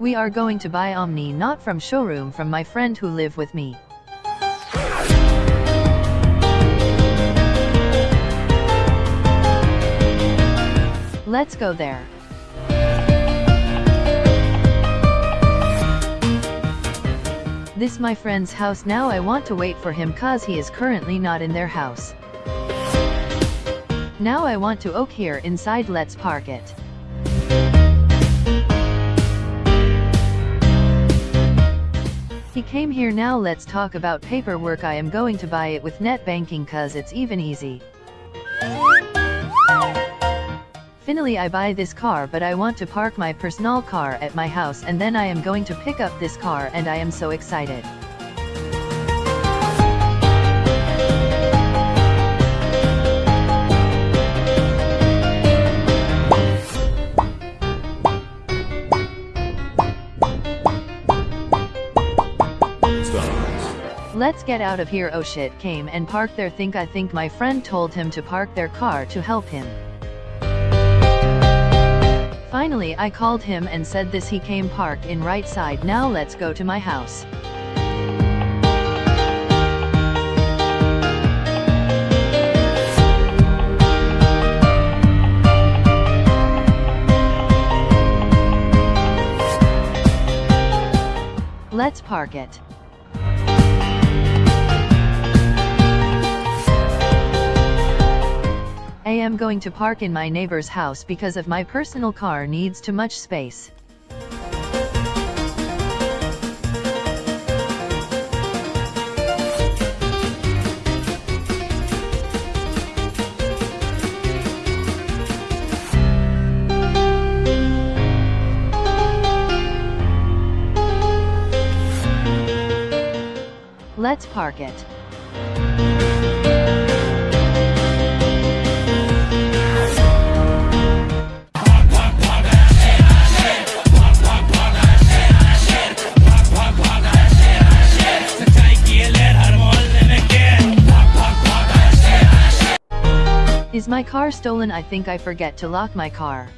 We are going to buy Omni not from showroom from my friend who live with me. Let's go there. This my friend's house now I want to wait for him cause he is currently not in their house. Now I want to oak here inside let's park it. He came here now let's talk about paperwork I am going to buy it with net banking cause it's even easy. Finally I buy this car but I want to park my personal car at my house and then I am going to pick up this car and I am so excited. Let's get out of here oh shit came and parked there think I think my friend told him to park their car to help him. Finally I called him and said this he came park in right side now let's go to my house. Let's park it. Am going to park in my neighbor's house because of my personal car needs too much space. Let's park it. Is my car stolen? I think I forget to lock my car.